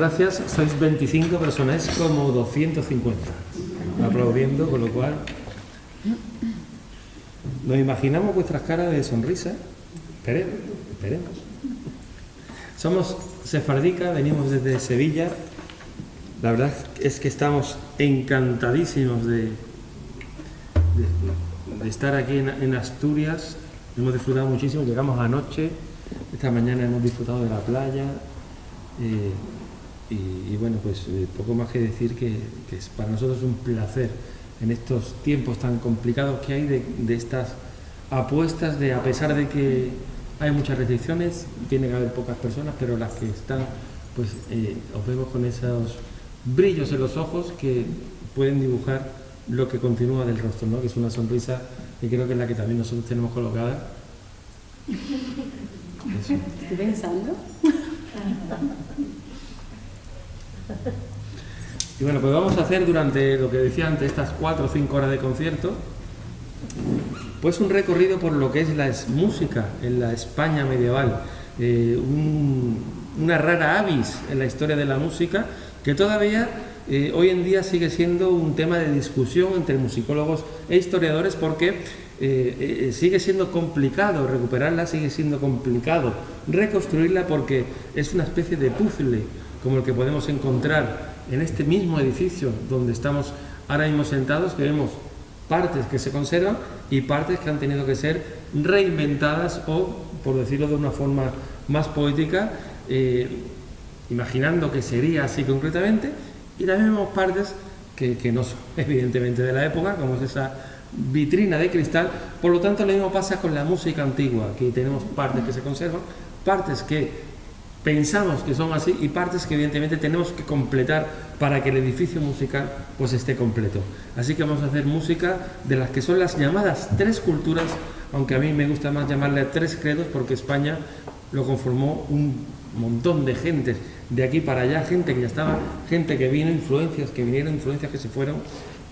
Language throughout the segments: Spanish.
Gracias. Sois 25 personas, como 250 aplaudiendo, con lo cual nos imaginamos vuestras caras de sonrisa. Esperemos, esperemos. Somos sefardicas, venimos desde Sevilla. La verdad es que estamos encantadísimos de, de, estar aquí en, Asturias. Hemos disfrutado muchísimo, llegamos anoche, esta mañana hemos disfrutado de la playa. Eh, y, bueno, pues eh, poco más que decir que, es para nosotros un placer en estos tiempos tan complicados que hay de, estas apuestas de a pesar de que hay muchas restricciones, tiene que haber pocas personas, pero las que están, pues eh, os vemos con esos brillos en los ojos que pueden dibujar lo que continúa del rostro, ¿no? que es una sonrisa que creo que es la que también nosotros tenemos colocada. Estoy pensando. Y bueno, pues vamos a hacer durante lo que decía antes, estas cuatro o cinco horas de concierto, pues un recorrido por lo que es la música en la España medieval, eh, una rara avis en la historia de la música que todavía eh, hoy en día sigue siendo un tema de discusión entre musicólogos e historiadores porque eh, sigue siendo complicado recuperarla, sigue siendo complicado reconstruirla porque es una especie de puzzle como el que podemos encontrar en este mismo edificio donde estamos ahora mismo sentados, que vemos partes que se conservan y partes que han tenido que ser reinventadas o, por decirlo de una forma más poética, eh, imaginando que sería así concretamente, y también vemos partes que, que, no son evidentemente de la época, como es esa vitrina de cristal, por lo tanto lo mismo pasa con la música antigua, que tenemos partes que se conservan, partes que pensamos que son así y partes que evidentemente tenemos que completar para que el edificio musical pues esté completo. Así que vamos a hacer música de las que son las llamadas tres culturas, aunque a mí me gusta más llamarle tres credos porque España lo conformó un montón de gente de aquí para allá, gente que ya estaba, gente que vino, influencias que vinieron, influencias que se fueron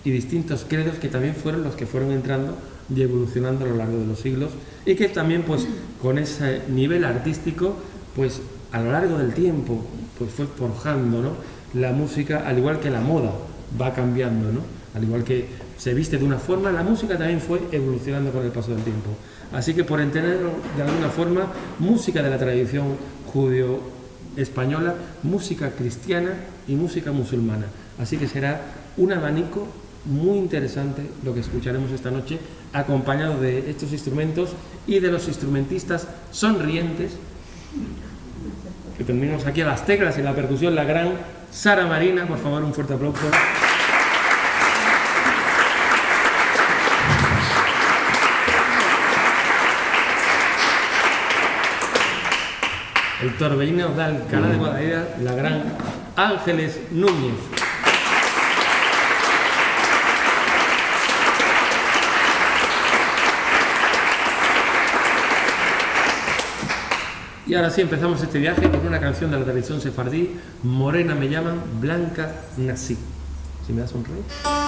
y distintos credos que también fueron los que fueron entrando y evolucionando a lo largo de los siglos y que también pues con ese nivel artístico pues a lo largo del tiempo pues fue forjando la música, al igual que la moda va cambiando, ¿no? al igual que se viste de una forma, la música también fue evolucionando con el paso del tiempo. Así que por entenderlo de alguna forma, música de la tradición judío-española, música cristiana y música musulmana. Así que será un abanico muy interesante lo que escucharemos esta noche, acompañado de estos instrumentos y de los instrumentistas sonrientes que tenemos aquí a las teclas y la percusión, la gran Sara Marina, por favor, un fuerte aplauso. El torbellino de Alcalá de Guadalajara, la gran Ángeles Núñez. Y ahora sí empezamos este viaje con una canción de la tradición sefardí, Morena me llaman, Blanca nací. Si me das un rey.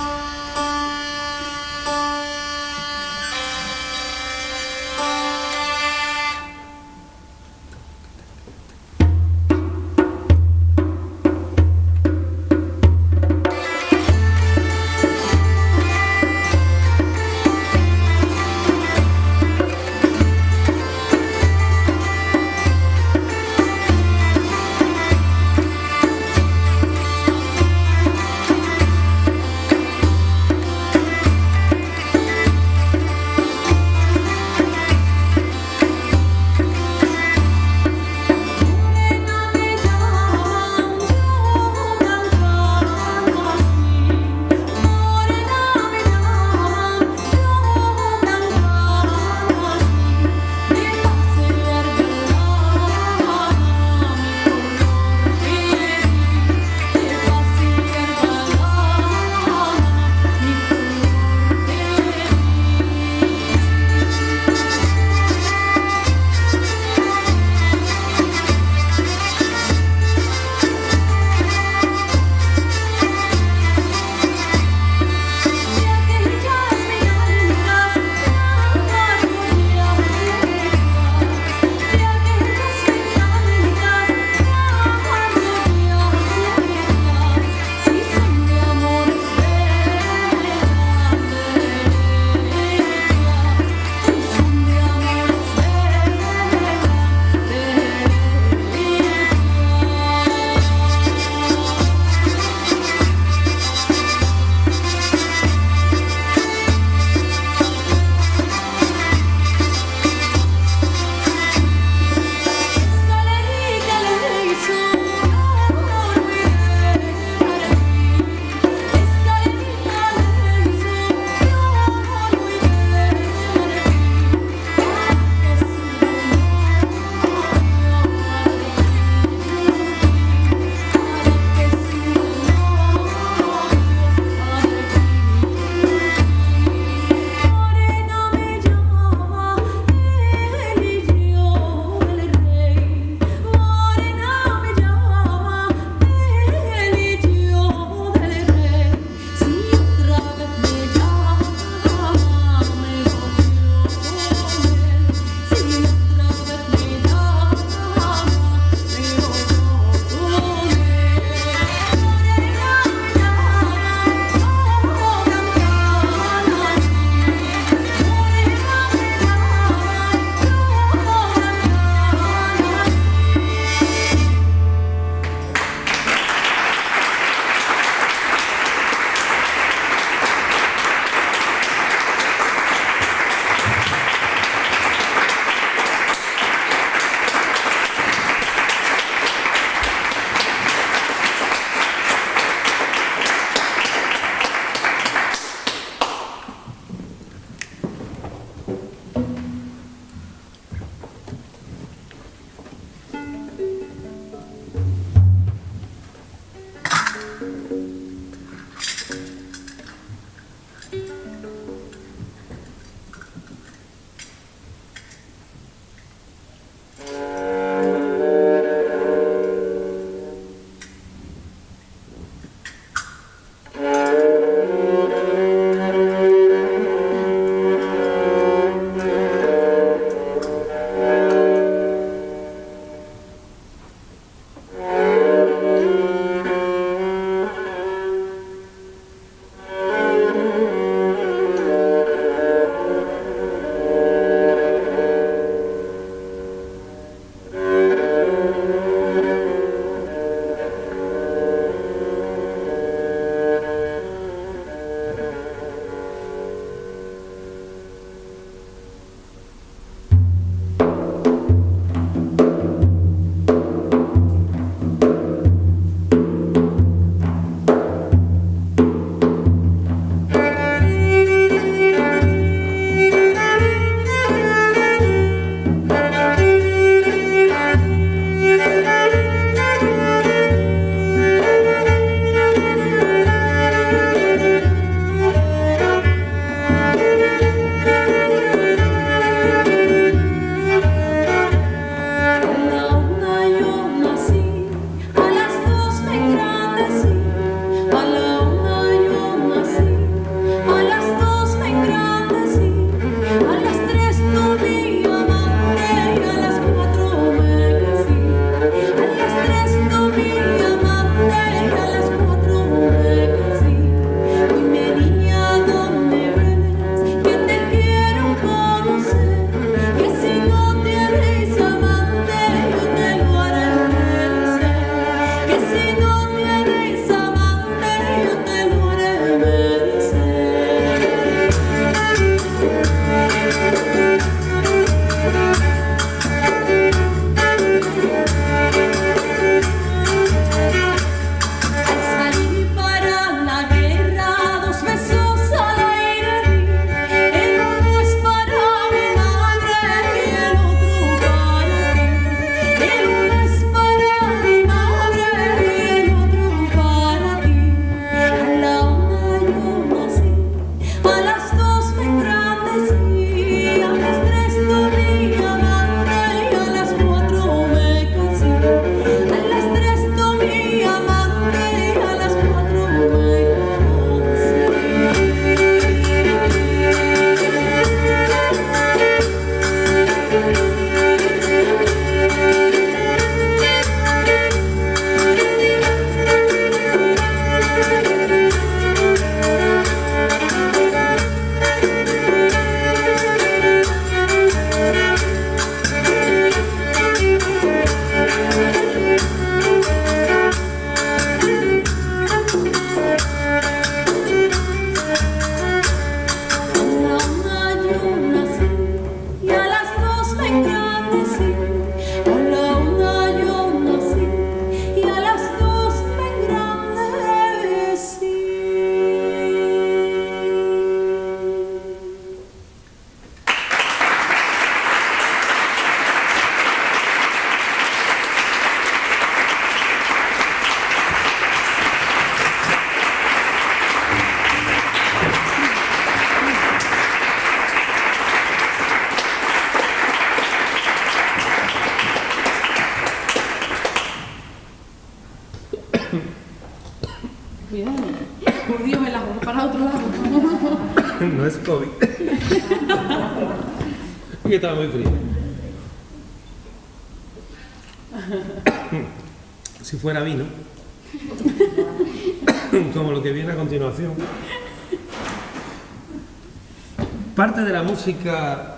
Música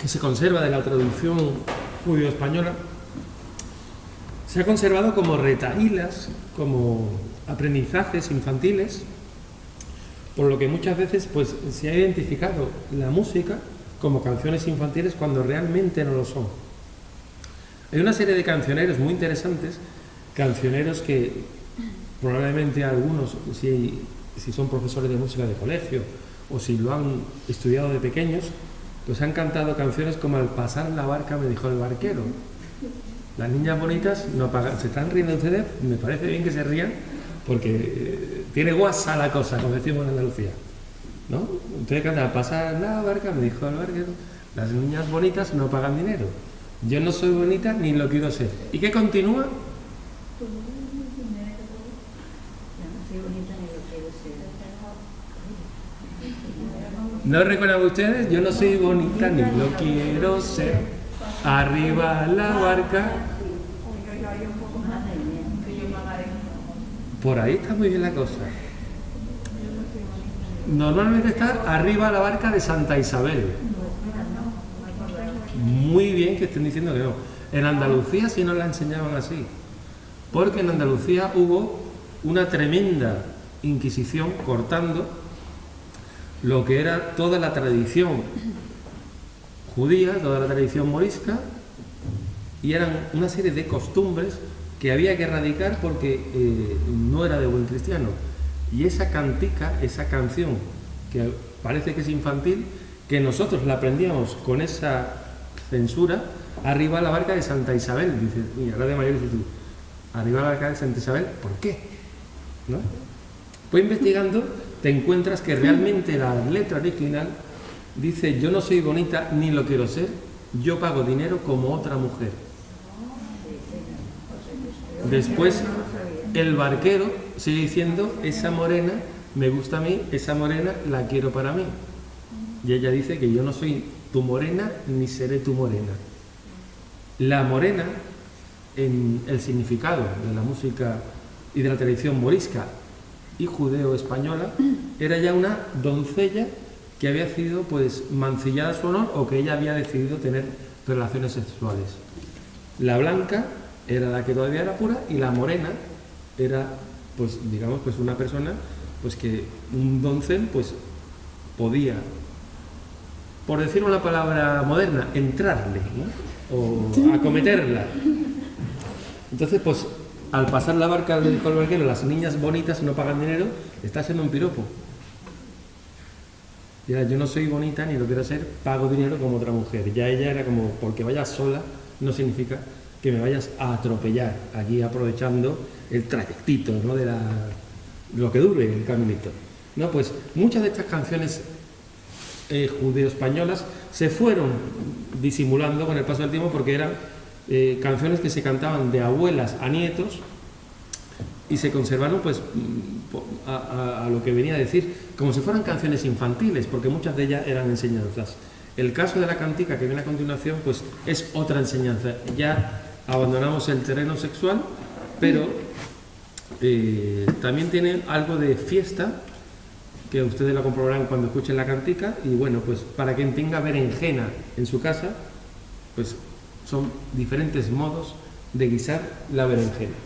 que se conserva de la traducción judío-española se ha conservado como retaílas, como aprendizajes infantiles, por lo que muchas veces pues, se ha identificado la música como canciones infantiles cuando realmente no lo son. Hay una serie de cancioneros muy interesantes, cancioneros que probablemente algunos, si, si son profesores de música de colegio o si lo han estudiado de pequeños, pues han cantado canciones como Al pasar la barca me dijo el barquero. Las niñas bonitas no pagan, se están riendo ustedes, me parece bien que se rían, porque eh, tiene guasa la cosa, como decimos en Andalucía. ¿No? Ustedes cantan Al pasar la barca me dijo el barquero. Las niñas bonitas no pagan dinero. Yo no soy bonita ni lo quiero ser. ¿Y qué continúa? ¿No recuerdan ustedes? Yo no soy bonita ni lo quiero ser. Arriba la barca. Por ahí está muy bien la cosa. Normalmente está arriba la barca de Santa Isabel. Muy bien que estén diciendo que no. En Andalucía sí nos la enseñaban así. Porque en Andalucía hubo una tremenda inquisición cortando lo que era toda la tradición judía, toda la tradición morisca, y eran una serie de costumbres que había que erradicar porque eh, no era de buen cristiano. Y esa cantica, esa canción, que parece que es infantil, que nosotros la aprendíamos con esa censura, arriba a la barca de Santa Isabel, dice, y ahora de mayor dices arriba a la barca de Santa Isabel, ¿por qué? ¿No? Pues investigando te encuentras que realmente la letra original dice yo no soy bonita ni lo quiero ser, yo pago dinero como otra mujer. Después el barquero sigue diciendo esa morena me gusta a mí, esa morena la quiero para mí. Y ella dice que yo no soy tu morena ni seré tu morena. La morena, en el significado de la música y de la tradición morisca y judeo-española, era ya una doncella que había sido pues mancillada su honor o que ella había decidido tener relaciones sexuales. La blanca era la que todavía era pura y la morena era pues digamos pues una persona pues que un doncel pues podía por decir una palabra moderna entrarle o acometerla. Entonces pues al pasar la barca del barquero, las niñas bonitas no pagan dinero, está siendo un piropo. Ya, yo no soy bonita ni lo quiero ser, pago dinero como otra mujer. Ya ella era como, porque vayas sola, no significa que me vayas a atropellar, aquí aprovechando el trayectito, ¿no? De la, lo que dure el caminito. No, pues muchas de estas canciones eh, judeo-españolas se fueron disimulando con el paso del tiempo porque eran eh, canciones que se cantaban de abuelas a nietos y se conservaron pues mm, a, lo que venía a decir como si fueran canciones infantiles porque muchas de ellas eran enseñanzas. El caso de la cantica que viene a continuación pues es otra enseñanza. Ya abandonamos el terreno sexual pero eh, también tiene algo de fiesta que ustedes lo comprobarán cuando escuchen la cantica y bueno pues para quien tenga berenjena en su casa pues son diferentes modos de guisar la berenjena.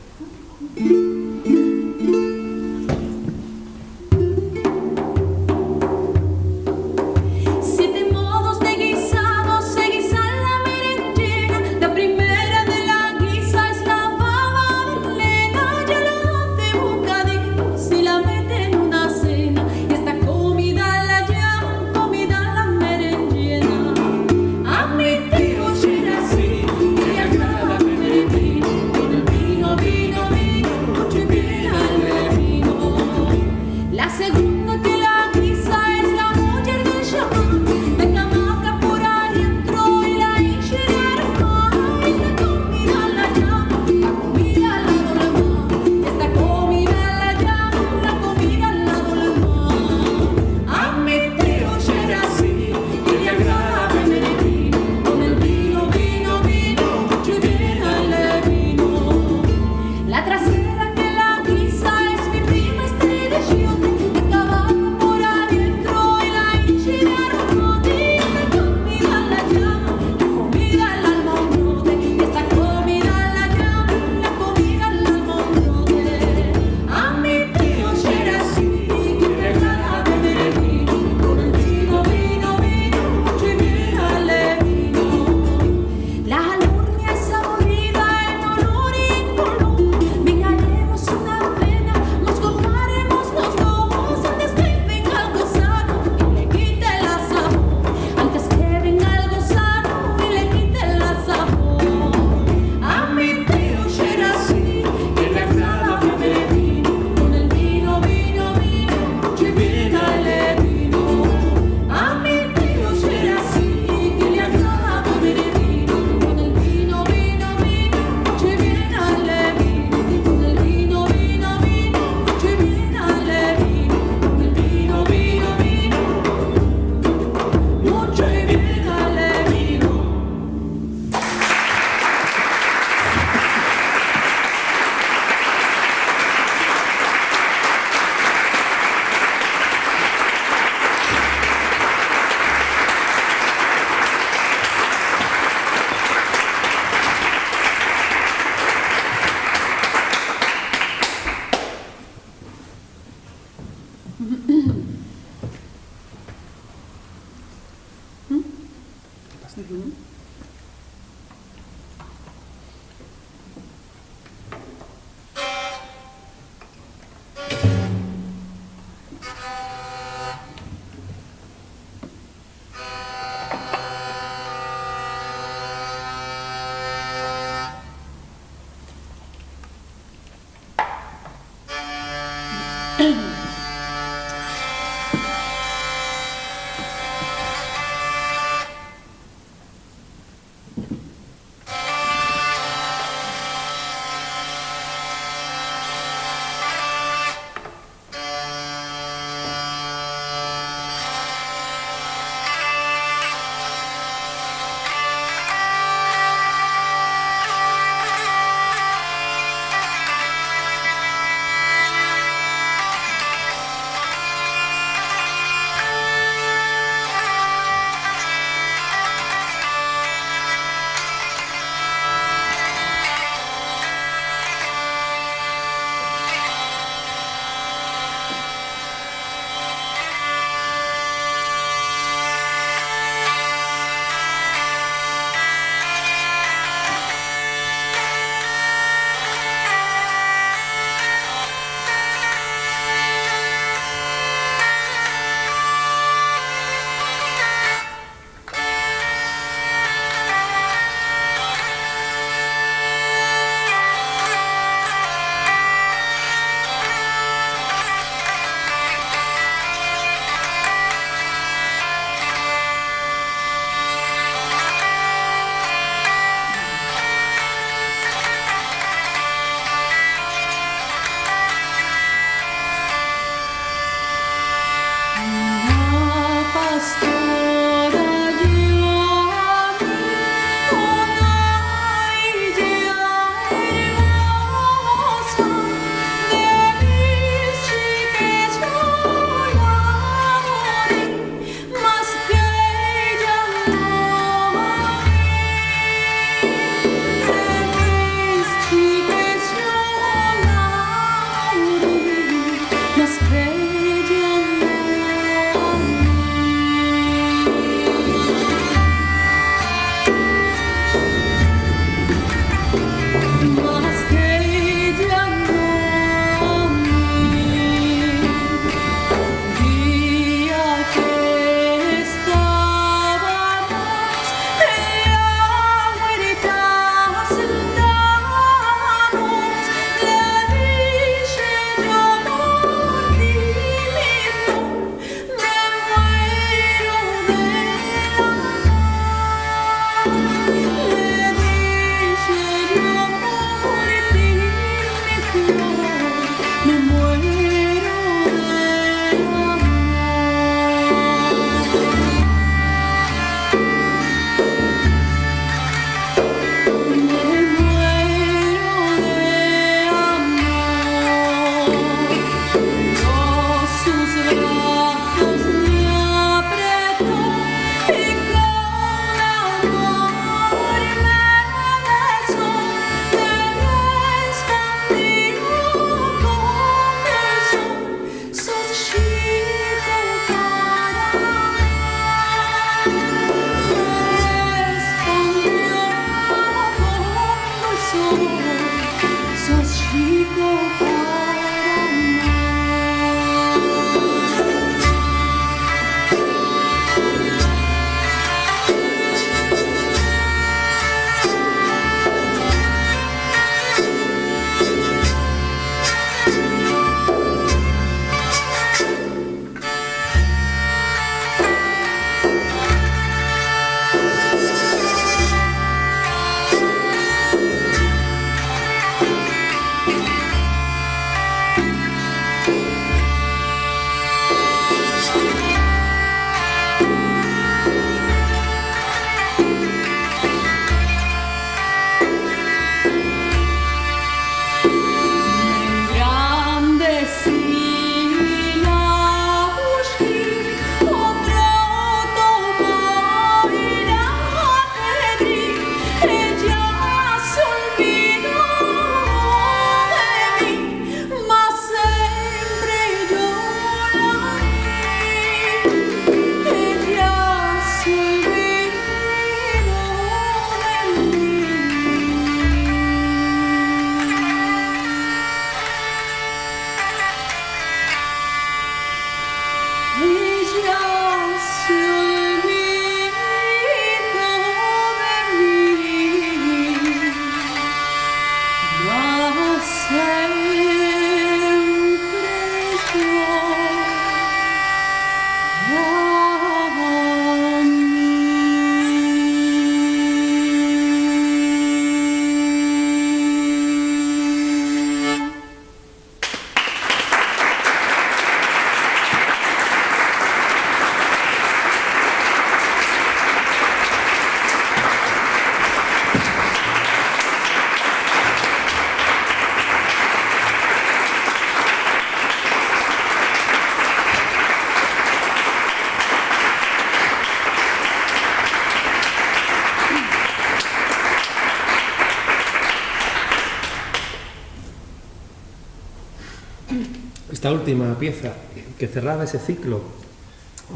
Última pieza que cerraba ese ciclo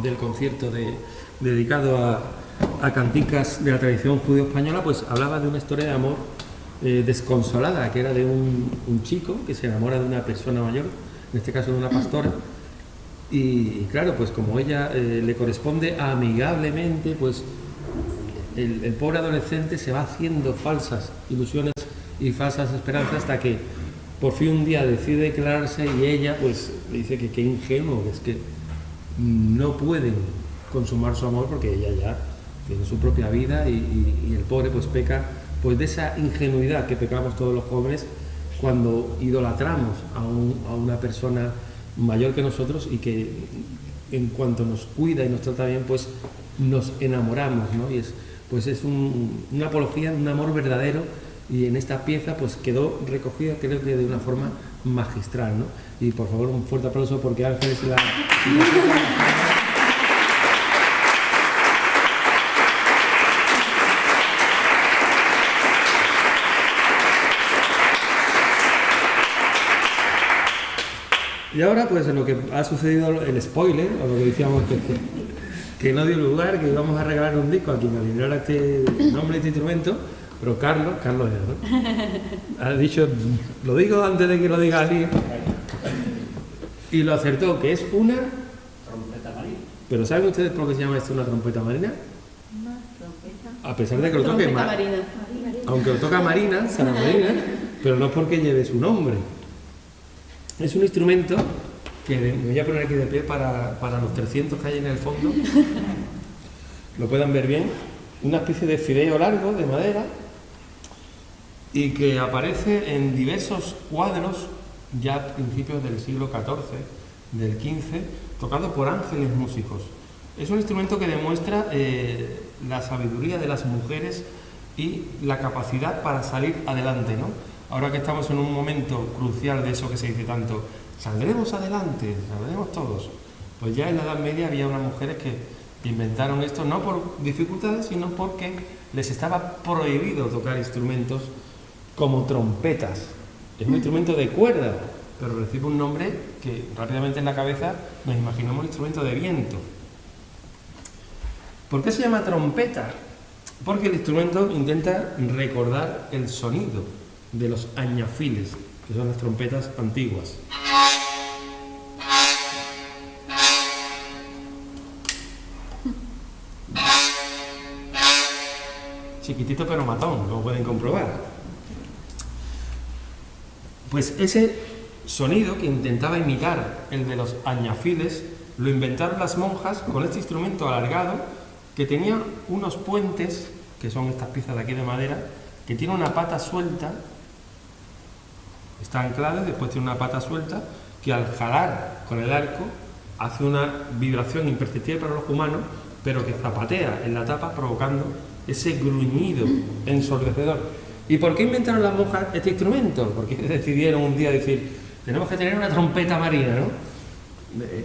del concierto dedicado a, canticas de la tradición judío-española, pues hablaba de una historia de amor eh, desconsolada, que era de un, chico que se enamora de una persona mayor, en este caso de una pastora, y, claro, pues como ella eh, le corresponde amigablemente, pues el, pobre adolescente se va haciendo falsas ilusiones y falsas esperanzas hasta que por fin un día decide declararse y ella pues dice que qué ingenuo, que es que no pueden consumar su amor porque ella ya tiene su propia vida y, el pobre pues peca pues de esa ingenuidad que pecamos todos los jóvenes cuando idolatramos a, una persona mayor que nosotros y que en cuanto nos cuida y nos trata bien pues nos enamoramos ¿no? y es pues es una apología un amor verdadero y en esta pieza pues quedó recogida creo que de una forma magistral ¿no? y por favor un fuerte aplauso porque Ángeles la... Y ahora, pues lo que ha sucedido, el spoiler, o lo que decíamos que, que no dio lugar, que íbamos a regalar un disco a quien alineara este nombre de este instrumento, pero Carlos, Carlos ¿no? Ha dicho, lo digo antes de que lo diga alguien, y lo acertó, que es una... Trompeta marina. ¿Pero saben ustedes por qué se llama esto una trompeta marina? Una trompeta. A pesar de que lo toque... marina. Aunque lo toca Marina, Sara Marina, pero no es porque lleve su nombre. Es un instrumento que me voy a poner aquí de pie para, para los 300 que hay en el fondo. Lo puedan ver bien. Una especie de fideo largo de madera y que aparece en diversos cuadros ya a principios del siglo XIV, del XV, tocado por ángeles músicos. Es un instrumento que demuestra eh, la sabiduría de las mujeres y la capacidad para salir adelante, ¿no? ahora que estamos en un momento crucial de eso que se dice tanto, saldremos adelante, saldremos todos. Pues ya en la Edad Media había unas mujeres que inventaron esto no por dificultades, sino porque les estaba prohibido tocar instrumentos como trompetas. Es un instrumento de cuerda, pero recibe un nombre que rápidamente en la cabeza nos imaginamos un instrumento de viento. ¿Por qué se llama trompeta? Porque el instrumento intenta recordar el sonido de los añafiles, que son las trompetas antiguas. Chiquitito pero matón, como pueden comprobar. Pues ese sonido que intentaba imitar el de los añafiles lo inventaron las monjas con este instrumento alargado que tenía unos puentes, que son estas piezas de aquí de madera, que tiene una pata suelta está anclada y después tiene una pata suelta que al jalar con el arco hace una vibración imperceptible para los humanos, pero que zapatea en la tapa provocando ese gruñido ensordecedor. ¿Y por qué inventaron las monjas este instrumento? Porque decidieron un día decir, tenemos que tener una trompeta marina, ¿no?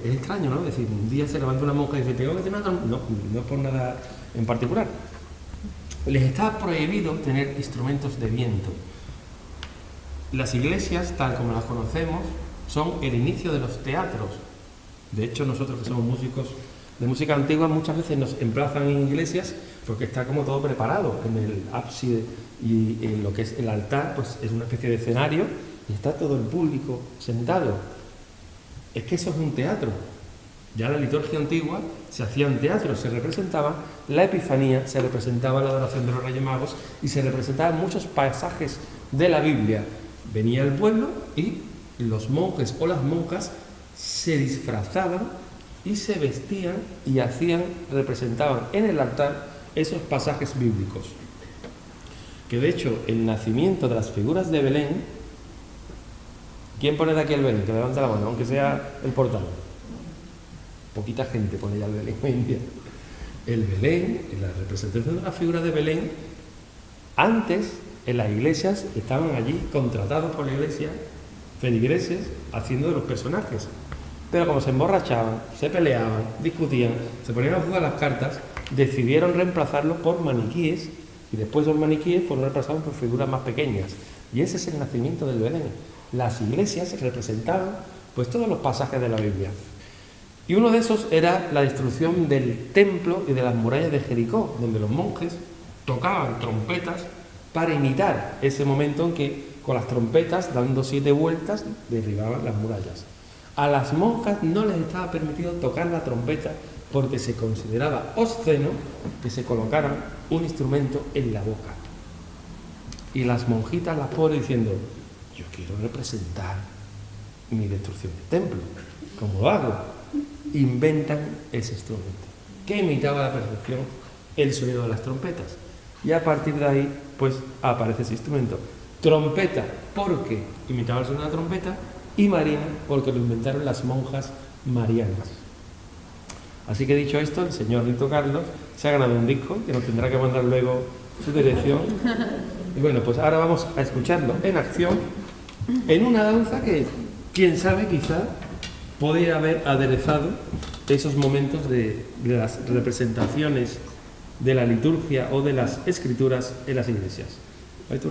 Es extraño, ¿no? Es decir, un día se levanta una monja y dice, tengo que tener una trompeta. No, no es por nada en particular. Les está prohibido tener instrumentos de viento. Las iglesias, tal como las conocemos, son el inicio de los teatros. De hecho, nosotros que somos músicos de música antigua muchas veces nos emplazan en iglesias porque está como todo preparado en el ábside y en lo que es el altar, pues es una especie de escenario y está todo el público sentado. Es que eso es un teatro. Ya en la liturgia antigua se hacían teatros, se representaba la Epifanía, se representaba la adoración de los Reyes Magos y se representaban muchos pasajes de la Biblia Venía el pueblo y los monjes o las monjas se disfrazaban y se vestían y hacían, representaban en el altar esos pasajes bíblicos. Que de hecho el nacimiento de las figuras de Belén, ¿quién pone de aquí el Belén? Que levanta la mano, aunque sea el portal. Poquita gente pone ya el Belén hoy en día. El Belén, la representación de la figura de Belén, antes en las iglesias estaban allí contratados por la iglesia, feligreses, haciendo de los personajes. Pero como se emborrachaban, se peleaban, discutían, se ponían a jugar las cartas, decidieron reemplazarlos por maniquíes y después los maniquíes fueron reemplazados por figuras más pequeñas. Y ese es el nacimiento del Belén. Las iglesias representaban pues todos los pasajes de la Biblia. Y uno de esos era la destrucción del templo y de las murallas de Jericó, donde los monjes tocaban trompetas para imitar ese momento en que con las trompetas, dando siete vueltas, derribaban las murallas. A las monjas no les estaba permitido tocar la trompeta porque se consideraba obsceno que se colocaran un instrumento en la boca. Y las monjitas, las pobres, diciendo, yo quiero representar mi destrucción del templo. ¿Cómo lo hago? Inventan ese instrumento, que imitaba a la perfección el sonido de las trompetas. Y a partir de ahí, pues aparece ese instrumento. Trompeta, porque imitaba el sonido de la trompeta, y marina, porque lo inventaron las monjas marianas. Así que dicho esto, el señor Rito Carlos se ha ganado un disco que nos tendrá que mandar luego su dirección. Y bueno, pues ahora vamos a escucharlo en acción en una danza que, quién sabe, quizá podría haber aderezado esos momentos de, de las representaciones de la liturgia o de las escrituras en las iglesias. ¿Hay tu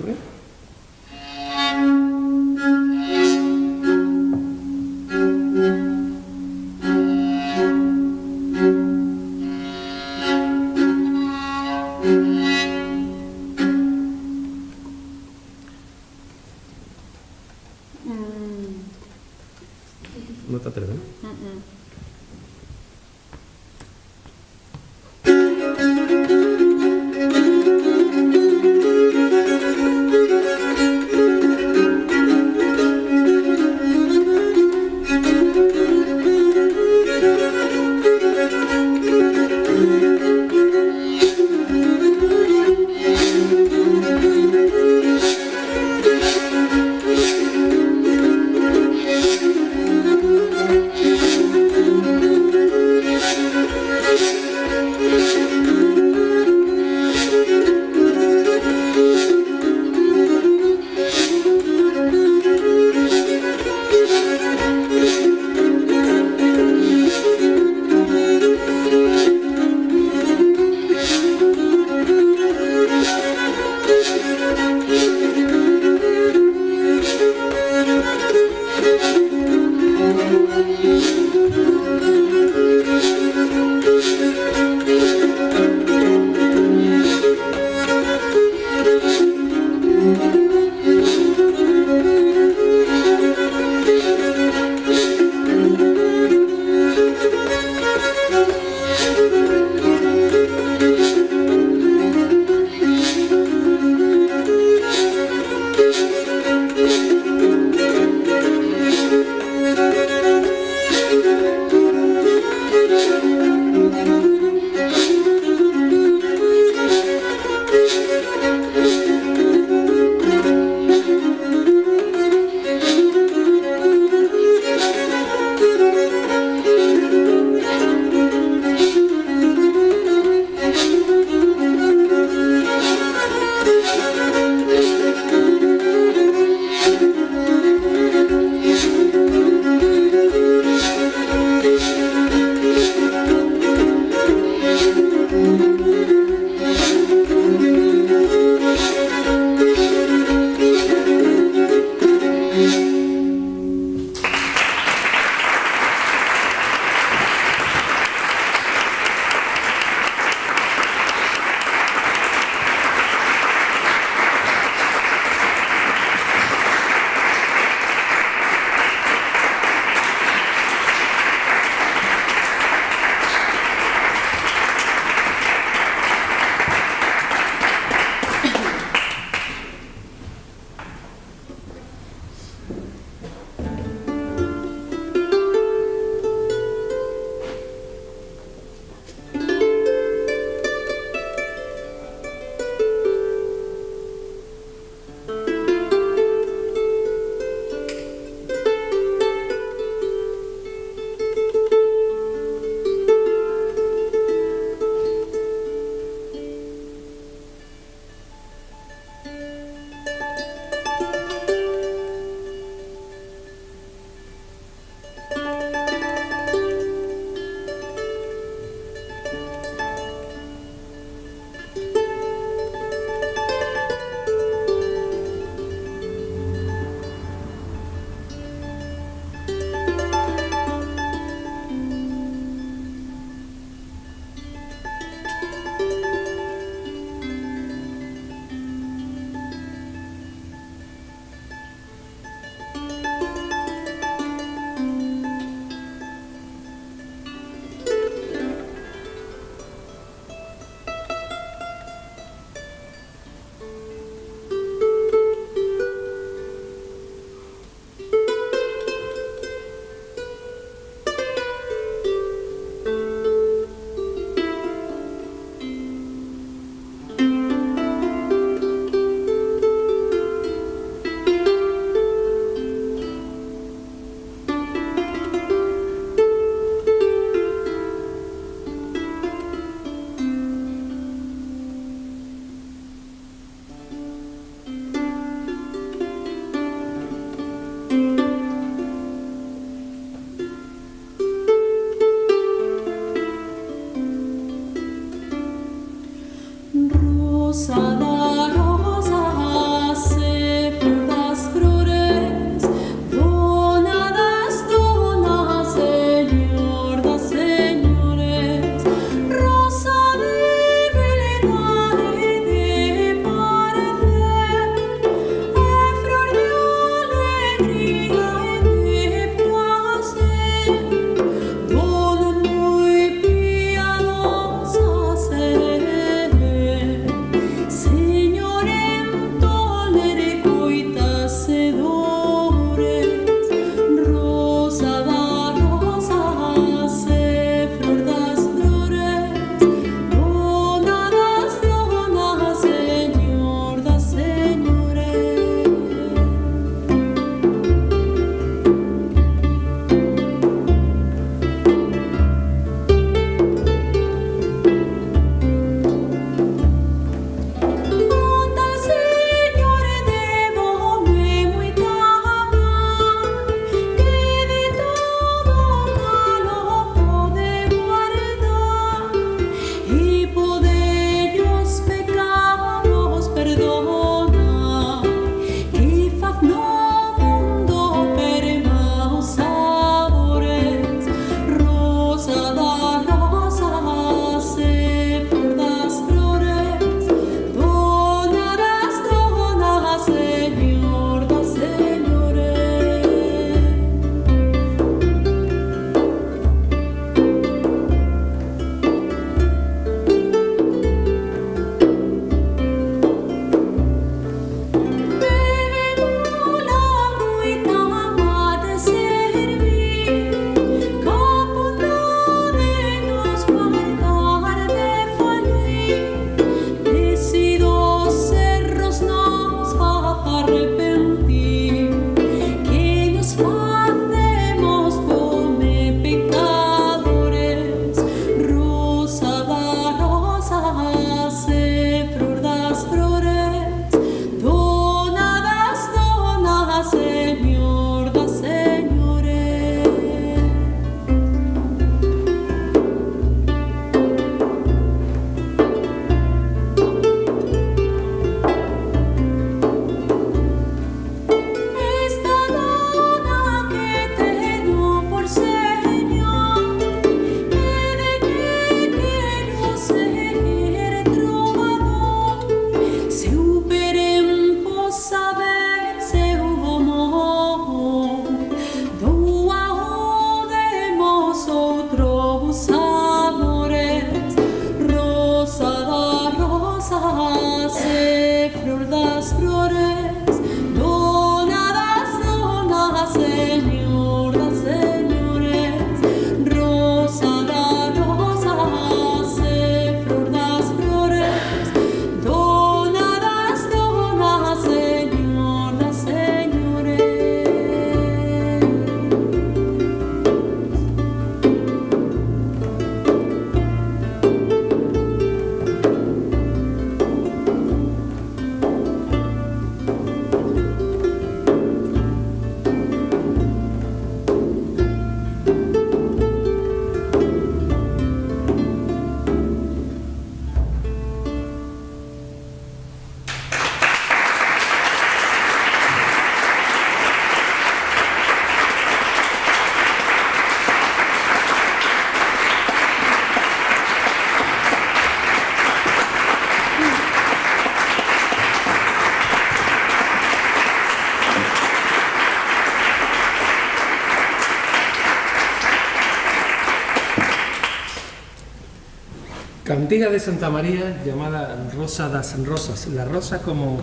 Cantiga de Santa María llamada Rosa das Rosas, la rosa como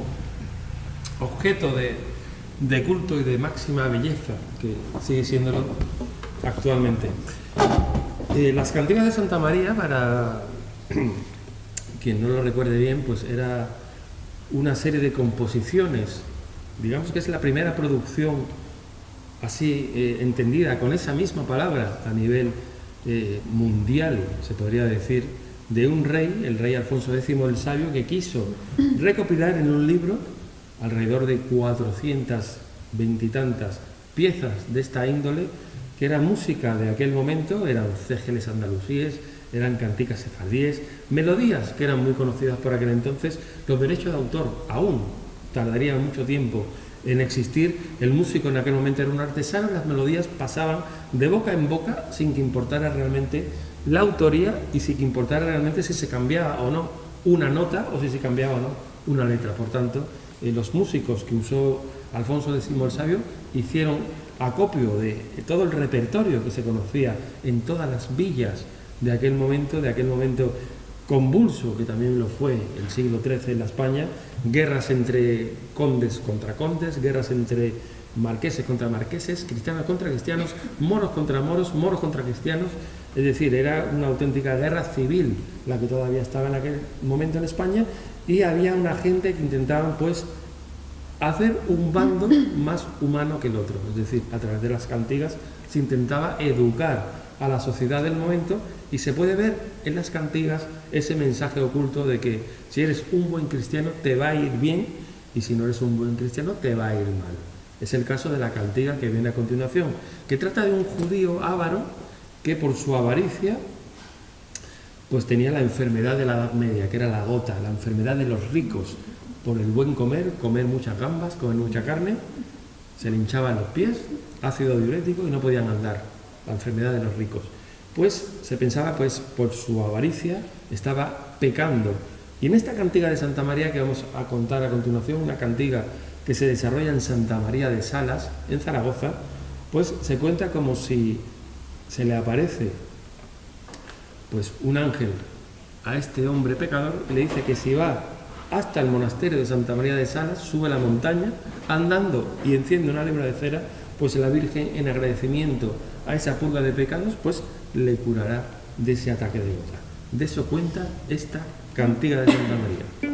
objeto de, culto y de máxima belleza, que sigue siéndolo actualmente. Eh, las cantigas de Santa María, para quien no lo recuerde bien, pues era una serie de composiciones, digamos que es la primera producción así eh, entendida con esa misma palabra a nivel eh, mundial, se podría decir, de un rey, el rey Alfonso X el Sabio, que quiso recopilar en un libro alrededor de 420 y tantas piezas de esta índole, que era música de aquel momento, eran cégeles andalusíes, eran canticas sefardíes, melodías que eran muy conocidas por aquel entonces, los derechos de autor aún tardarían mucho tiempo en existir, el músico en aquel momento era un artesano, las melodías pasaban de boca en boca sin que importara realmente la autoría y que importara realmente si se cambiaba o no una nota o si se cambiaba o no una letra. Por tanto, eh, los músicos que usó Alfonso X el Sabio hicieron acopio de todo el repertorio que se conocía en todas las villas de aquel momento, de aquel momento convulso, que también lo fue el siglo XIII en la España, guerras entre condes contra condes, guerras entre marqueses contra marqueses, cristianos contra cristianos, moros contra moros, moros contra cristianos, es decir, era una auténtica guerra civil la que todavía estaba en aquel momento en España y había una gente que intentaba pues hacer un bando más humano que el otro, es decir, a través de las cantigas se intentaba educar a la sociedad del momento y se puede ver en las cantigas ese mensaje oculto de que si eres un buen cristiano te va a ir bien y si no eres un buen cristiano te va a ir mal. Es el caso de la cantiga que viene a continuación, que trata de un judío avaro que por su avaricia pues tenía la enfermedad de la Edad Media, que era la gota, la enfermedad de los ricos, por el buen comer, comer muchas gambas, comer mucha carne, se le hinchaban los pies, ácido diurético y no podían andar, la enfermedad de los ricos. Pues se pensaba, pues por su avaricia estaba pecando. Y en esta cantiga de Santa María que vamos a contar a continuación, una cantiga que se desarrolla en Santa María de Salas, en Zaragoza, pues se cuenta como si se le aparece pues un ángel a este hombre pecador y le dice que si va hasta el monasterio de Santa María de Salas, sube la montaña andando y enciende una lebra de cera, pues la Virgen en agradecimiento a esa purga de pecados, pues le curará de ese ataque de gota. De eso cuenta esta cantiga de Santa María.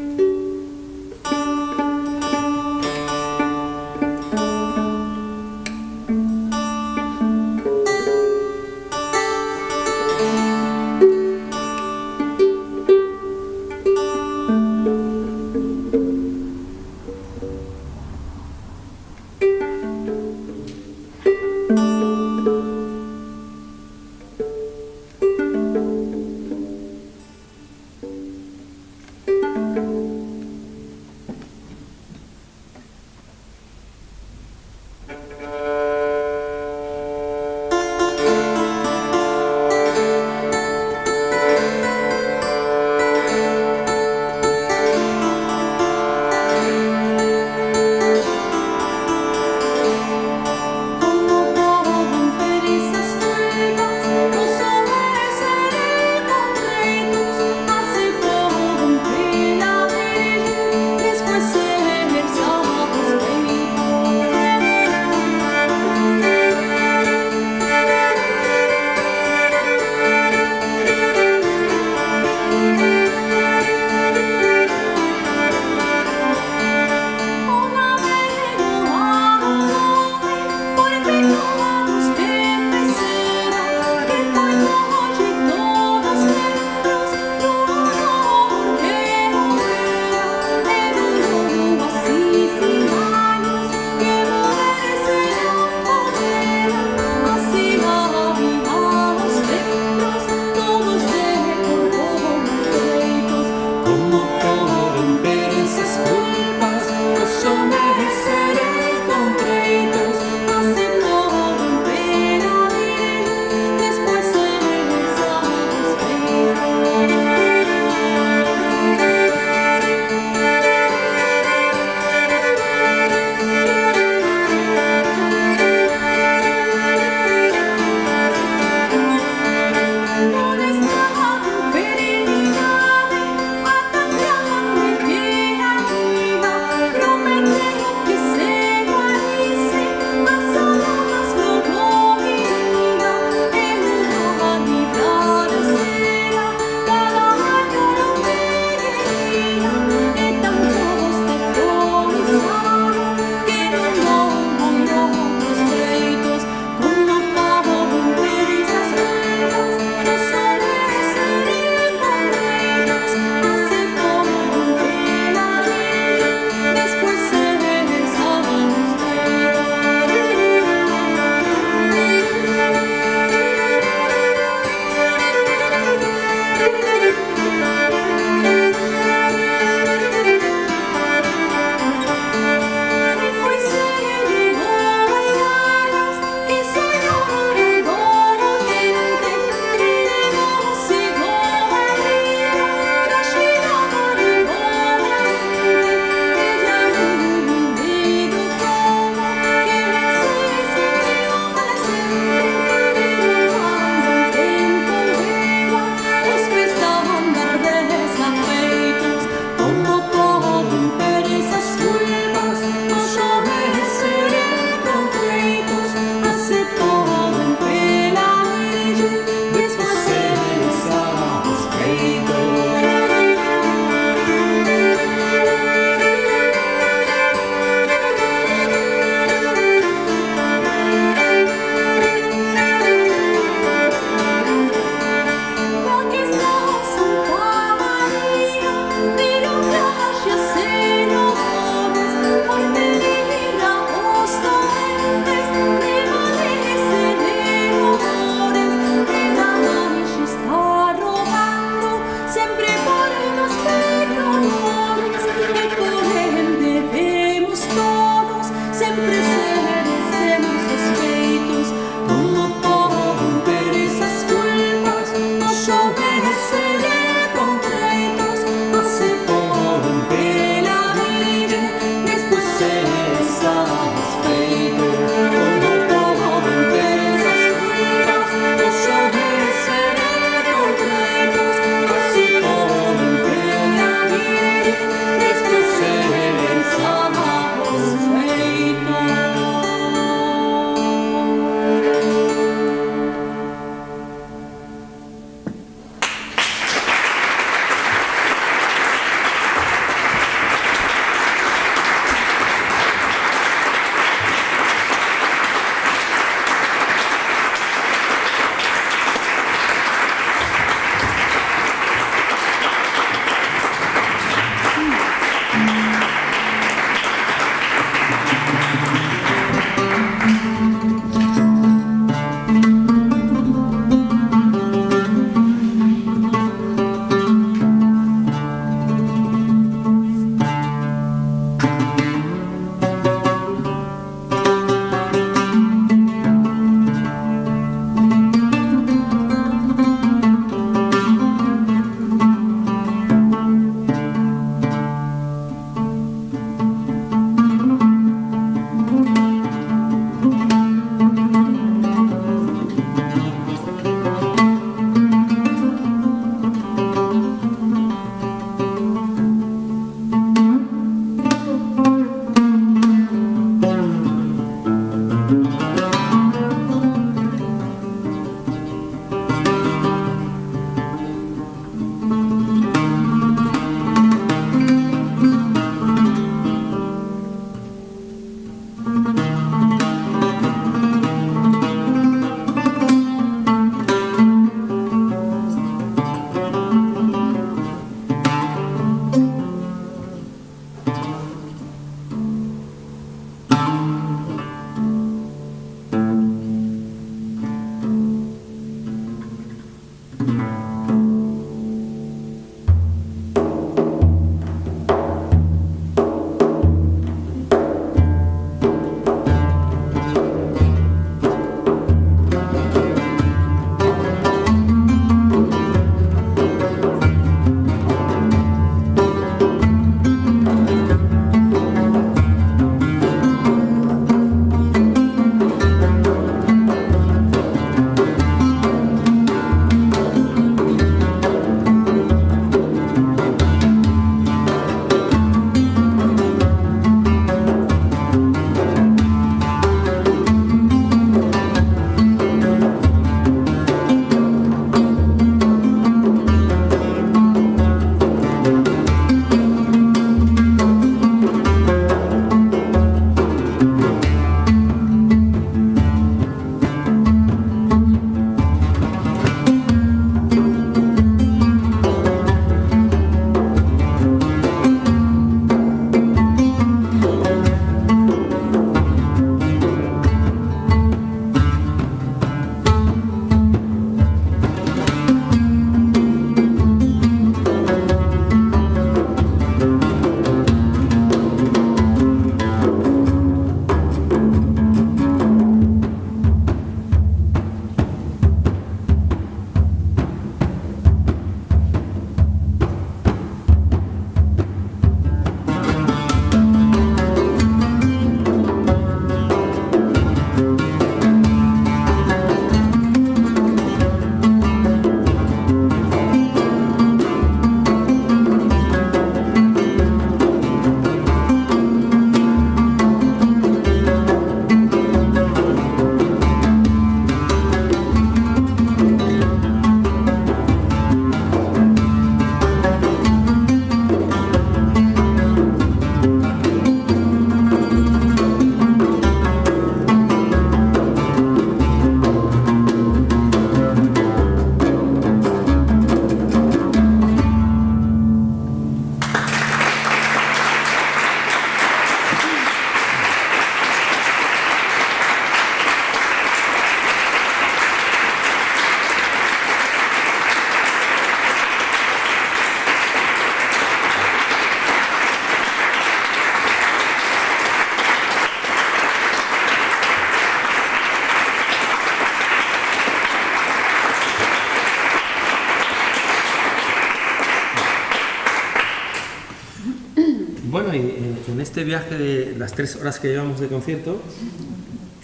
Este viaje de las tres horas que llevamos de concierto,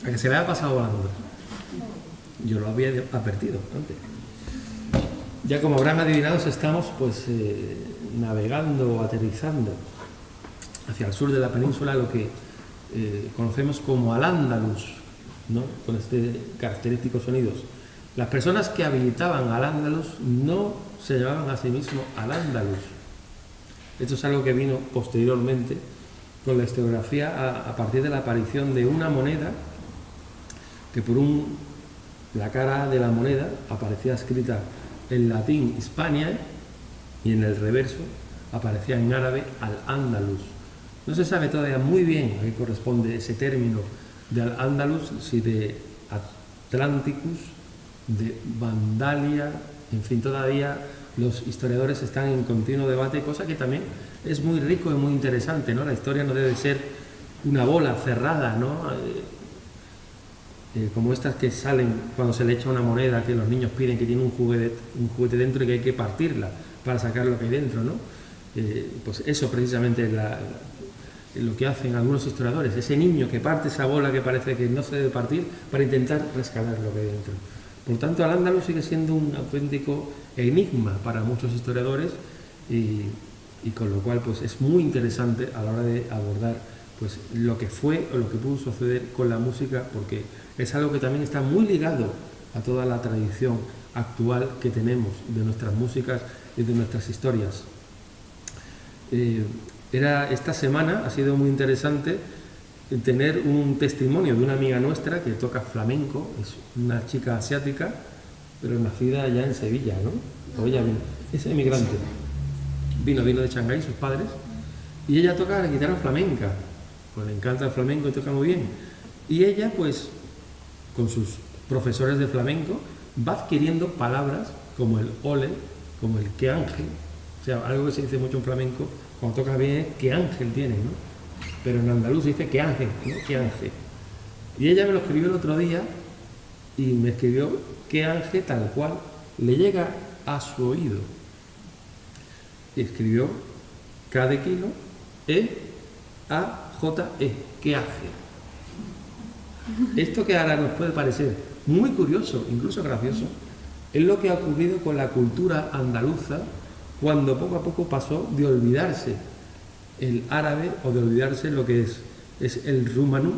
a que se me haya pasado volando. Yo lo había advertido antes. Ya como habrán adivinado, estamos pues eh, navegando, aterrizando hacia el sur de la península, lo que eh, conocemos como Al-Ándalus, ¿no? con este característicos sonidos. Las personas que habitaban Al-Ándalus no se llamaban a sí mismos Al-Ándalus. Esto es algo que vino posteriormente con la historiografía a, partir de la aparición de una moneda que por un, la cara de la moneda aparecía escrita en latín Hispania y en el reverso aparecía en árabe Al-Ándalus. No se sabe todavía muy bien a qué corresponde ese término de Al-Ándalus, si de Atlanticus, de Vandalia, en fin, todavía los historiadores están en continuo debate, cosa que también es muy rico y muy interesante, ¿no? La historia no debe ser una bola cerrada, ¿no? Eh, eh, como estas que salen cuando se le echa una moneda que los niños piden que tiene un juguete, dentro y que hay que partirla para sacar lo que hay dentro, ¿no? Eh, pues eso precisamente es lo que hacen algunos historiadores, ese niño que parte esa bola que parece que no se debe partir para intentar rescatar lo que hay dentro. Por tanto, al ándalo sigue siendo un auténtico enigma para muchos historiadores y, con lo cual pues, es muy interesante a la hora de abordar pues, lo que fue o lo que pudo suceder con la música, porque es algo que también está muy ligado a toda la tradición actual que tenemos de nuestras músicas y de nuestras historias. Eh, era, esta semana ha sido muy interesante tener un testimonio de una amiga nuestra que toca flamenco, es una chica asiática, pero nacida ya en Sevilla, ¿no? Ella vino, es emigrante. Vino, vino de Shanghái, sus padres, y ella toca la guitarra flamenca, pues le encanta el flamenco y toca muy bien. Y ella, pues, con sus profesores de flamenco, va adquiriendo palabras como el ole, como el que ángel, o sea, algo que se dice mucho en flamenco, cuando toca bien qué ángel tiene, ¿no? Pero en andaluz dice qué ángel, ¿no? Qué ángel. Y ella me lo escribió el otro día y me escribió qué ángel tal cual le llega a su oído. Y escribió K de kilo, E, A, J, E, qué ángel. Esto que ahora nos puede parecer muy curioso, incluso gracioso, es lo que ha ocurrido con la cultura andaluza cuando poco a poco pasó de olvidarse el árabe o de olvidarse lo que es, es el rumano,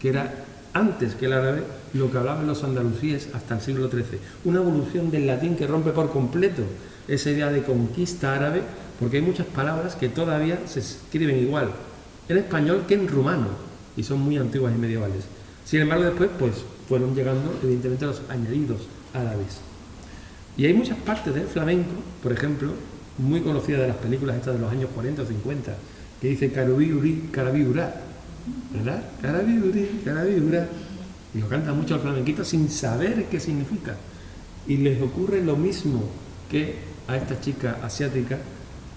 que era antes que el árabe lo que hablaban los andalusíes hasta el siglo XIII. Una evolución del latín que rompe por completo esa idea de conquista árabe, porque hay muchas palabras que todavía se escriben igual en español que en rumano, y son muy antiguas y medievales. Sin embargo, después pues, fueron llegando evidentemente los añadidos árabes. Y hay muchas partes del flamenco, por ejemplo, muy conocida de las películas estas de los años 40 o 50, que dice Carabiuri, Carabiura, ¿verdad? Carabiuri, Carabiura. Y lo canta mucho el flamenquito sin saber qué significa. Y les ocurre lo mismo que a esta chica asiática,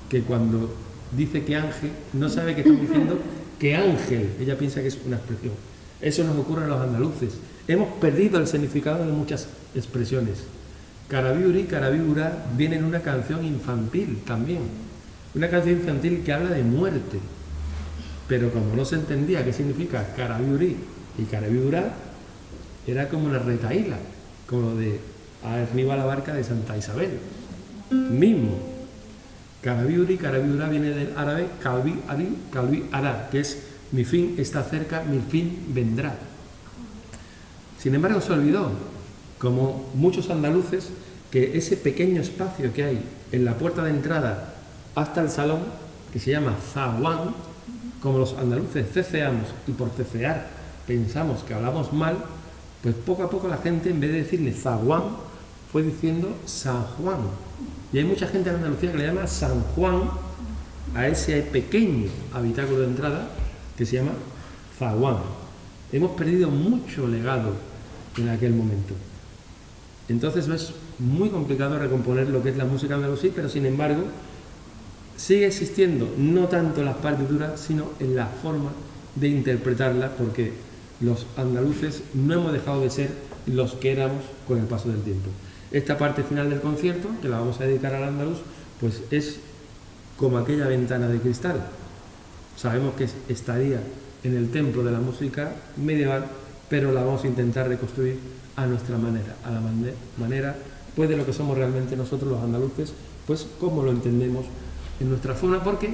que cuando dice que ángel, no sabe que está diciendo que ángel, ella piensa que es una expresión. Eso nos ocurre a los andaluces. Hemos perdido el significado de muchas expresiones. Carabiuri, Carabiura viene en una canción infantil también. Una canción infantil que habla de muerte. Pero como no se entendía qué significa Carabiuri y Carabiura, era como una retaíla, como de arriba la barca de Santa Isabel. Mismo. Carabiuri, Carabiura viene del árabe Calvi Ari, Calvi Ara, que es mi fin está cerca, mi fin vendrá. Sin embargo, se olvidó como muchos andaluces, que ese pequeño espacio que hay en la puerta de entrada hasta el salón, que se llama zaguán, como los andaluces ceceamos y por cecear pensamos que hablamos mal, pues poco a poco la gente en vez de decirle zaguán, fue diciendo San Juan. Y hay mucha gente en Andalucía que le llama San Juan a ese pequeño habitáculo de entrada que se llama zaguán. Hemos perdido mucho legado en aquel momento. Entonces es muy complicado recomponer lo que es la música andalusí, pero sin embargo sigue existiendo no tanto en las partituras, sino en la forma de interpretarla, porque los andaluces no hemos dejado de ser los que éramos con el paso del tiempo. Esta parte final del concierto, que la vamos a dedicar al andaluz, pues es como aquella ventana de cristal. sabemos que estaría en el templo de la música medieval, pero la vamos a intentar reconstruir a nuestra manera, a la manera pues de lo que somos realmente nosotros los andaluces, pues como lo entendemos en nuestra forma, porque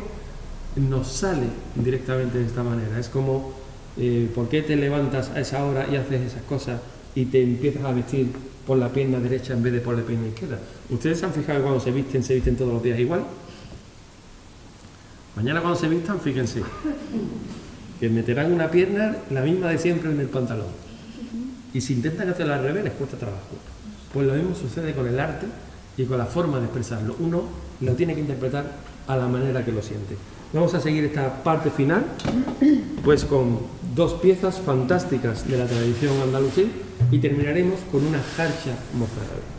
nos sale directamente de esta manera. Es como, eh, ¿por qué te levantas a esa hora y haces esas cosas y te empiezas a vestir por la pierna derecha en vez de por la pierna izquierda? ¿Ustedes se han fijado cuando se visten, se visten todos los días igual? Mañana cuando se vistan, fíjense, que meterán una pierna la misma de siempre en el pantalón. Y si intentan hacerlo al revés, les cuesta trabajo. Pues lo mismo sucede con el arte y con la forma de expresarlo. Uno lo tiene que interpretar a la manera que lo siente. Vamos a seguir esta parte final, pues con dos piezas fantásticas de la tradición andalusí y terminaremos con una jarcha mozárabe.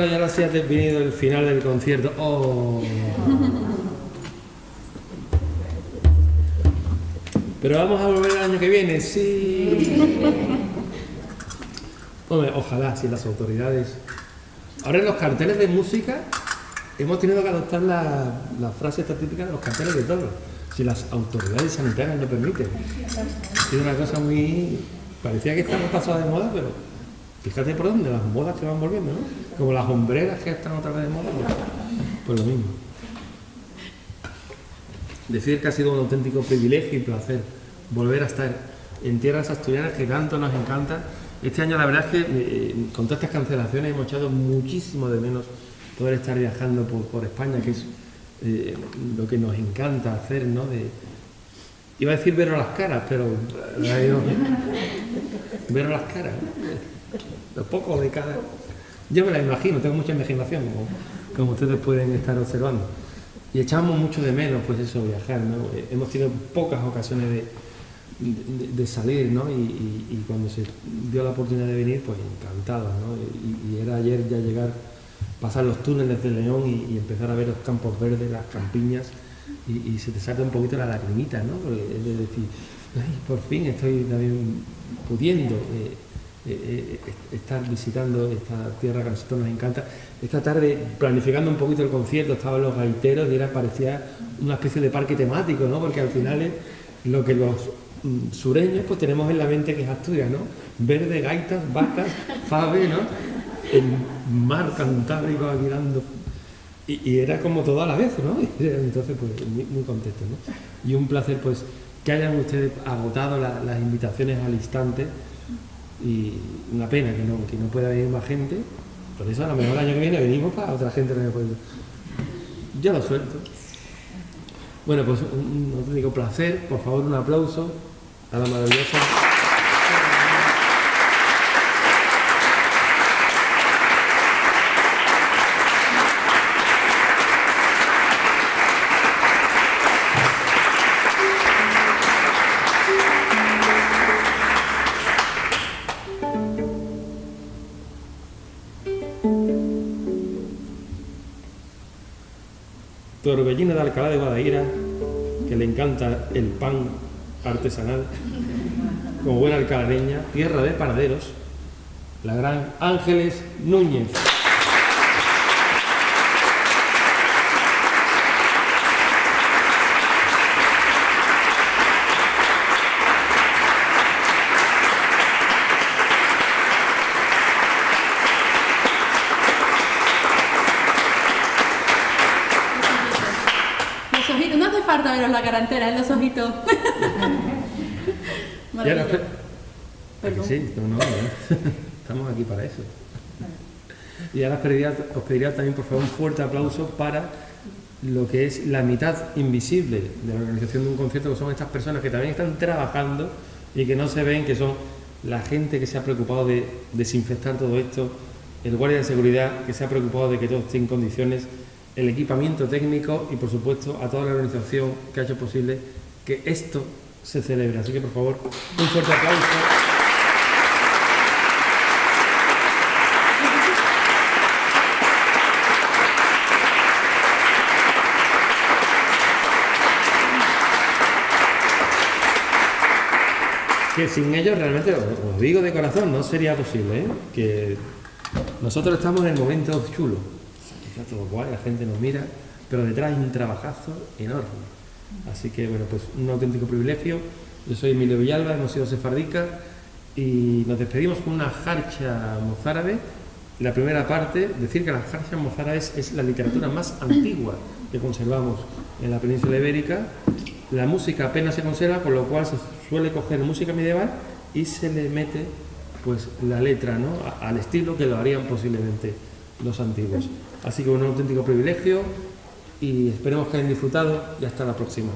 Bueno, ya ahora sí ha venido el final del concierto. Oh. Pero vamos a volver el año que viene, sí. Hombre, ojalá, si las autoridades. Ahora en los carteles de música hemos tenido que adoptar la, la frase esta típica de los carteles de todo. Si las autoridades sanitarias lo permiten. Es una cosa muy. Parecía que estamos pasados de moda, pero fíjate por dónde, las modas que van volviendo, ¿no? Como las hombreras que están otra vez de moda, pues, pues lo mismo. Decir que ha sido un auténtico privilegio y placer volver a estar en tierras asturianas que tanto nos encanta. Este año la verdad es que eh, con todas estas cancelaciones hemos echado muchísimo de menos poder estar viajando por, España, que es eh, lo que nos encanta hacer, ¿no? Iba a decir ver las caras, pero eh, ver las caras, lo poco de cada... Yo me la imagino, tengo mucha imaginación, como, como ustedes pueden estar observando. Y echamos mucho de menos, pues eso, viajar, ¿no? Hemos tenido pocas ocasiones de, de, salir, ¿no? Y, cuando se dio la oportunidad de venir, pues encantados, ¿no? Y, y era ayer ya llegar, pasar los túneles de León y, empezar a ver los campos verdes, las campiñas, y, se te saca un poquito la lagrimita, ¿no? Porque es de decir, Ay, por fin estoy también pudiendo eh, eh, eh, estar visitando esta tierra que a nosotros nos encanta. Esta tarde, planificando un poquito el concierto, estaban los gaiteros y era, parecía una especie de parque temático, ¿no? Porque al final es lo que los mm, sureños pues tenemos en la mente que es Asturias, ¿no? Verde, gaitas, vacas, fave, ¿no? El mar cantábrico aquí dando... Y, era como todo a la vez, ¿no? Entonces, pues muy, contento, ¿no? Y un placer, pues, que hayan ustedes agotado la, las invitaciones al instante y una pena que no, que no pueda venir más gente. Por eso a lo mejor el año que viene venimos para otra gente no puede. Yo lo suelto. Bueno, pues un, un auténtico placer. Por favor, un aplauso a la maravillosa. Torbellina de Alcalá de Guadaira, que le encanta el pan artesanal, como buena alcalareña, tierra de panaderos, la gran Ángeles Núñez. falta veros la cara entera en los ojitos. y ahora, sí, no, no, estamos aquí para eso. Y ahora os pediría, también, por favor, un fuerte aplauso para lo que es la mitad invisible de la organización de un concierto, que son estas personas que también están trabajando y que no se ven, que son la gente que se ha preocupado de desinfectar todo esto, el guardia de seguridad que se ha preocupado de que todo esté en condiciones, el equipamiento técnico y, por supuesto, a toda la organización que ha hecho posible que esto se celebre. Así que, por favor, un fuerte aplauso. Que sin ellos realmente, os digo de corazón, no sería posible, ¿eh? que nosotros estamos en el momento chulo, está todo guay, la gente nos mira, pero detrás hay un trabajazo enorme. Así que, bueno, pues un auténtico privilegio. Yo soy Emilio Villalba, hemos sido sefardicas y nos despedimos con una jarcha mozárabe. La primera parte, decir que la jarcha mozárabe es la literatura más antigua que conservamos en la península ibérica. La música apenas se conserva, con lo cual se suele coger música medieval y se le mete pues la letra ¿no? al estilo que lo harían posiblemente los antiguos. Así que un auténtico privilegio y esperemos que hayan disfrutado y hasta la próxima.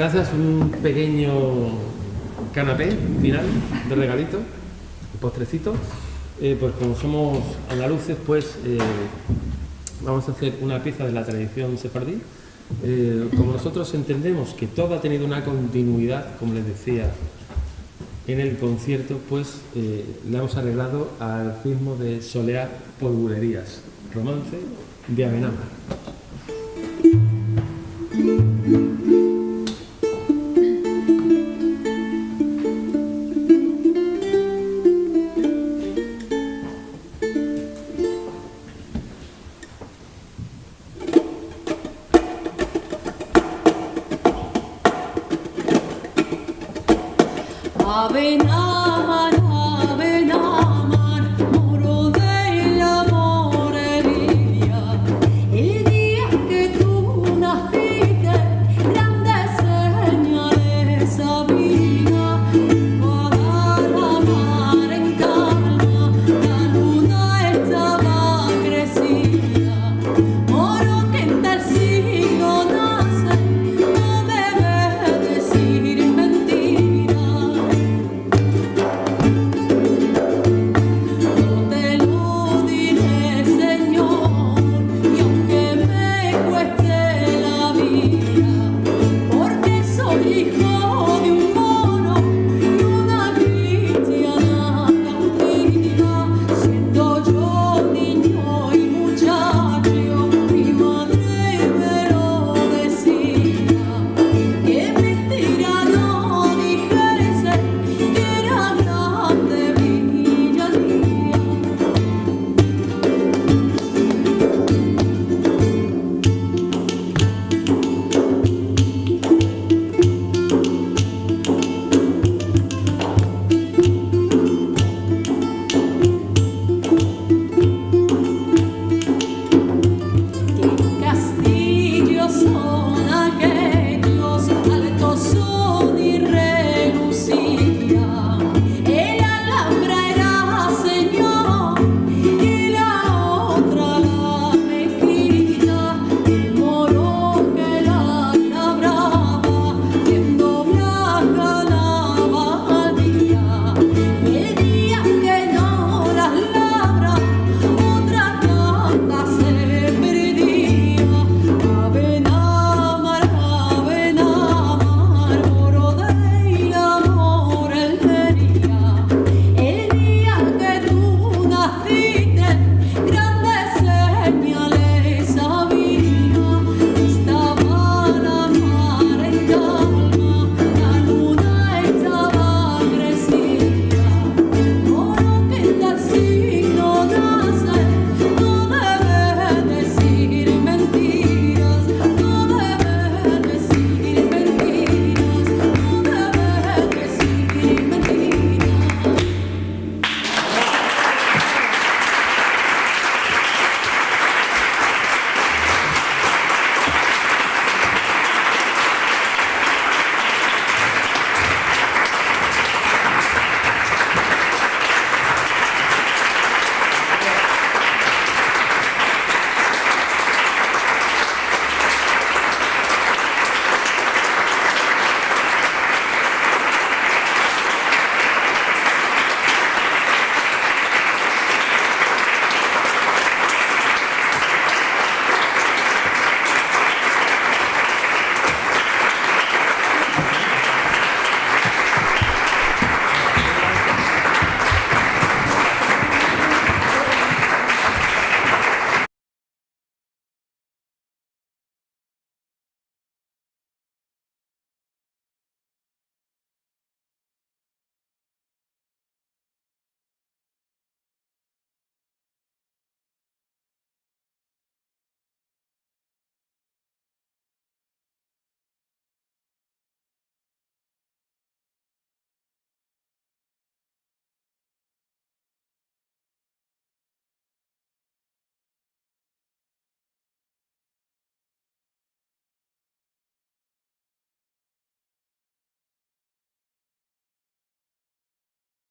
Gracias. Un pequeño canapé final de regalito, postrecito. Eh, pues como somos andaluces, pues eh, vamos a hacer una pieza de la tradición sefardí. Eh, como nosotros entendemos que todo ha tenido una continuidad, como les decía en el concierto, pues le hemos arreglado al ritmo de solear polvurerías, romance de Amenábar.